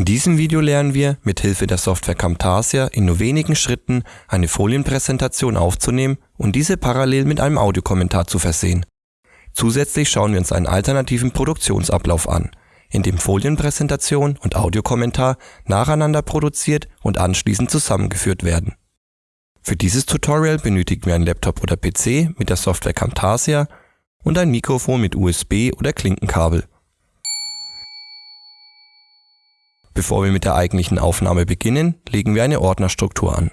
In diesem Video lernen wir, mit Hilfe der Software Camtasia in nur wenigen Schritten eine Folienpräsentation aufzunehmen und diese parallel mit einem Audiokommentar zu versehen. Zusätzlich schauen wir uns einen alternativen Produktionsablauf an, in dem Folienpräsentation und Audiokommentar nacheinander produziert und anschließend zusammengeführt werden. Für dieses Tutorial benötigen wir einen Laptop oder PC mit der Software Camtasia und ein Mikrofon mit USB oder Klinkenkabel. Bevor wir mit der eigentlichen Aufnahme beginnen, legen wir eine Ordnerstruktur an.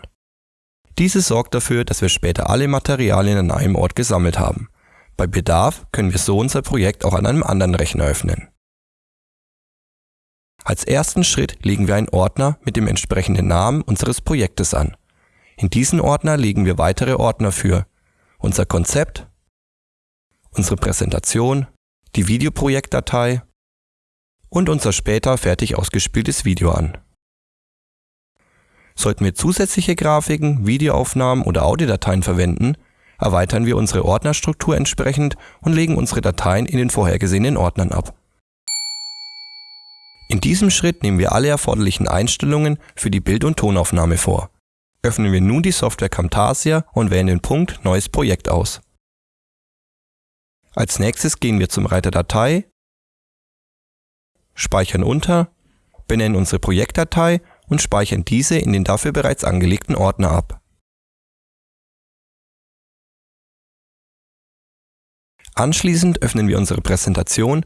Diese sorgt dafür, dass wir später alle Materialien an einem Ort gesammelt haben. Bei Bedarf können wir so unser Projekt auch an einem anderen Rechner öffnen. Als ersten Schritt legen wir einen Ordner mit dem entsprechenden Namen unseres Projektes an. In diesen Ordner legen wir weitere Ordner für unser Konzept, unsere Präsentation, die Videoprojektdatei und unser später fertig ausgespieltes Video an. Sollten wir zusätzliche Grafiken, Videoaufnahmen oder Audiodateien verwenden, erweitern wir unsere Ordnerstruktur entsprechend und legen unsere Dateien in den vorhergesehenen Ordnern ab. In diesem Schritt nehmen wir alle erforderlichen Einstellungen für die Bild- und Tonaufnahme vor. Öffnen wir nun die Software Camtasia und wählen den Punkt Neues Projekt aus. Als nächstes gehen wir zum Reiter Datei speichern unter, benennen unsere Projektdatei und speichern diese in den dafür bereits angelegten Ordner ab. Anschließend öffnen wir unsere Präsentation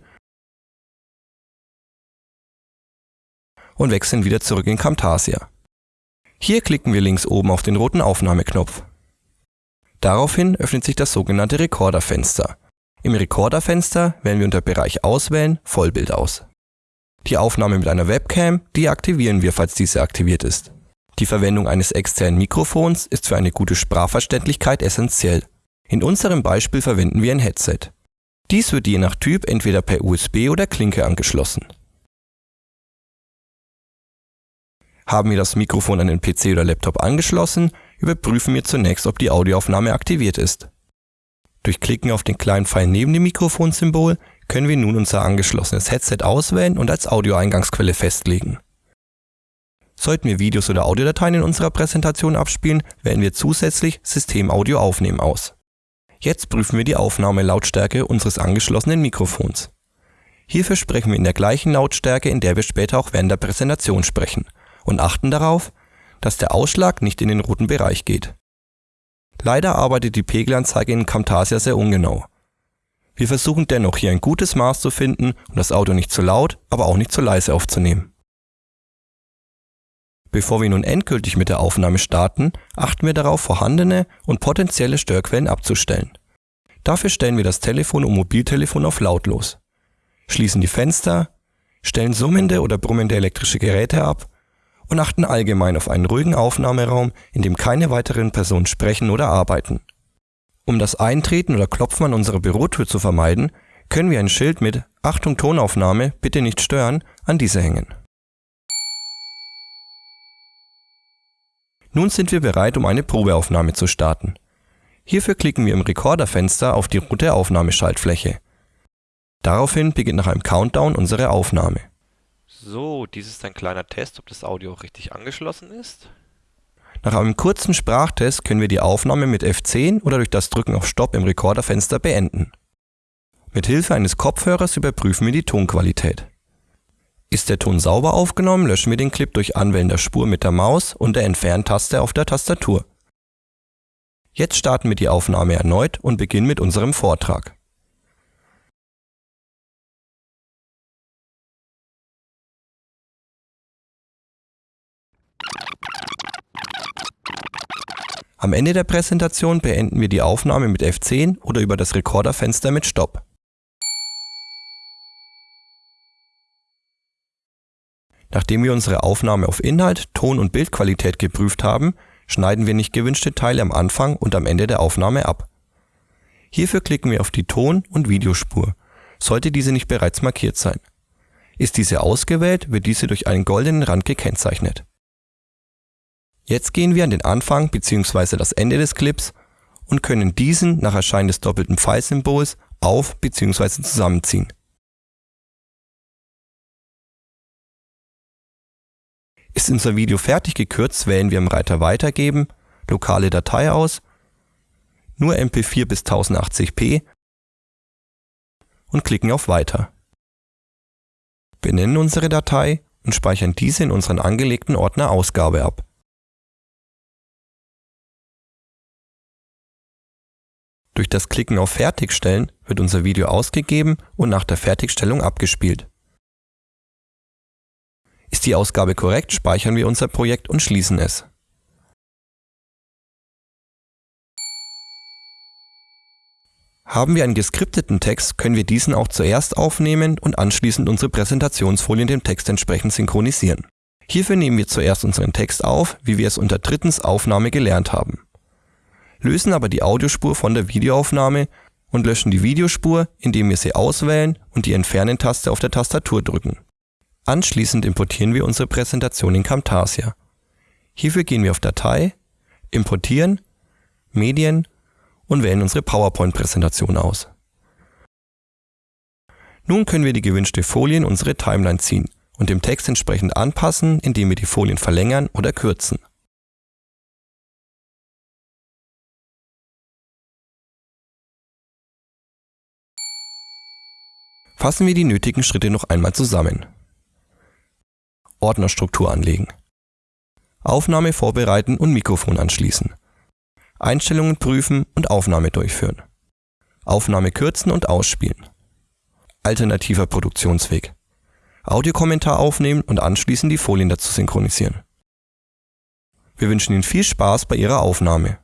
und wechseln wieder zurück in Camtasia. Hier klicken wir links oben auf den roten Aufnahmeknopf. Daraufhin öffnet sich das sogenannte Recorder-Fenster. Im Recorder-Fenster wählen wir unter Bereich Auswählen Vollbild aus. Die Aufnahme mit einer Webcam deaktivieren wir, falls diese aktiviert ist. Die Verwendung eines externen Mikrofons ist für eine gute Sprachverständlichkeit essentiell. In unserem Beispiel verwenden wir ein Headset. Dies wird je nach Typ entweder per USB oder Klinke angeschlossen. Haben wir das Mikrofon an den PC oder Laptop angeschlossen, überprüfen wir zunächst, ob die Audioaufnahme aktiviert ist. Durch Klicken auf den kleinen Pfeil neben dem Mikrofonsymbol können wir nun unser angeschlossenes Headset auswählen und als Audioeingangsquelle festlegen. Sollten wir Videos oder Audiodateien in unserer Präsentation abspielen, wählen wir zusätzlich System Audio aufnehmen aus. Jetzt prüfen wir die Aufnahmelautstärke unseres angeschlossenen Mikrofons. Hierfür sprechen wir in der gleichen Lautstärke, in der wir später auch während der Präsentation sprechen und achten darauf, dass der Ausschlag nicht in den roten Bereich geht. Leider arbeitet die Pegelanzeige in Camtasia sehr ungenau. Wir versuchen dennoch hier ein gutes Maß zu finden und das Audio nicht zu laut, aber auch nicht zu leise aufzunehmen. Bevor wir nun endgültig mit der Aufnahme starten, achten wir darauf, vorhandene und potenzielle Störquellen abzustellen. Dafür stellen wir das Telefon und Mobiltelefon auf lautlos, schließen die Fenster, stellen summende oder brummende elektrische Geräte ab und achten allgemein auf einen ruhigen Aufnahmeraum, in dem keine weiteren Personen sprechen oder arbeiten. Um das Eintreten oder Klopfen an unserer Bürotür zu vermeiden, können wir ein Schild mit Achtung Tonaufnahme, bitte nicht stören an diese hängen. Nun sind wir bereit, um eine Probeaufnahme zu starten. Hierfür klicken wir im Rekorderfenster auf die rote Aufnahmeschaltfläche. Daraufhin beginnt nach einem Countdown unsere Aufnahme. So, dies ist ein kleiner Test, ob das Audio richtig angeschlossen ist. Nach einem kurzen Sprachtest können wir die Aufnahme mit F10 oder durch das Drücken auf Stopp im Rekorderfenster beenden. Mit Hilfe eines Kopfhörers überprüfen wir die Tonqualität. Ist der Ton sauber aufgenommen, löschen wir den Clip durch Anwählen der Spur mit der Maus und der Entferntaste auf der Tastatur. Jetzt starten wir die Aufnahme erneut und beginnen mit unserem Vortrag. Am Ende der Präsentation beenden wir die Aufnahme mit F10 oder über das Rekorderfenster mit Stopp. Nachdem wir unsere Aufnahme auf Inhalt, Ton und Bildqualität geprüft haben, schneiden wir nicht gewünschte Teile am Anfang und am Ende der Aufnahme ab. Hierfür klicken wir auf die Ton- und Videospur, sollte diese nicht bereits markiert sein. Ist diese ausgewählt, wird diese durch einen goldenen Rand gekennzeichnet. Jetzt gehen wir an den Anfang bzw. das Ende des Clips und können diesen nach Erscheinen des doppelten Pfeilsymbols auf bzw. zusammenziehen Ist unser Video fertig gekürzt, wählen wir im Reiter Weitergeben, Lokale Datei aus, nur MP4 bis 1080p und klicken auf Weiter. Benennen unsere Datei und speichern diese in unseren angelegten Ordner Ausgabe ab. Durch das Klicken auf Fertigstellen wird unser Video ausgegeben und nach der Fertigstellung abgespielt. Ist die Ausgabe korrekt, speichern wir unser Projekt und schließen es. Haben wir einen geskripteten Text, können wir diesen auch zuerst aufnehmen und anschließend unsere Präsentationsfolien dem Text entsprechend synchronisieren. Hierfür nehmen wir zuerst unseren Text auf, wie wir es unter drittens Aufnahme gelernt haben. Lösen aber die Audiospur von der Videoaufnahme und löschen die Videospur, indem wir sie auswählen und die Entfernen-Taste auf der Tastatur drücken. Anschließend importieren wir unsere Präsentation in Camtasia. Hierfür gehen wir auf Datei, Importieren, Medien und wählen unsere PowerPoint-Präsentation aus. Nun können wir die gewünschte Folie in unsere Timeline ziehen und dem Text entsprechend anpassen, indem wir die Folien verlängern oder kürzen. Fassen wir die nötigen Schritte noch einmal zusammen. Ordnerstruktur anlegen. Aufnahme vorbereiten und Mikrofon anschließen. Einstellungen prüfen und Aufnahme durchführen. Aufnahme kürzen und ausspielen. Alternativer Produktionsweg. Audiokommentar aufnehmen und anschließend die Folien dazu synchronisieren. Wir wünschen Ihnen viel Spaß bei Ihrer Aufnahme.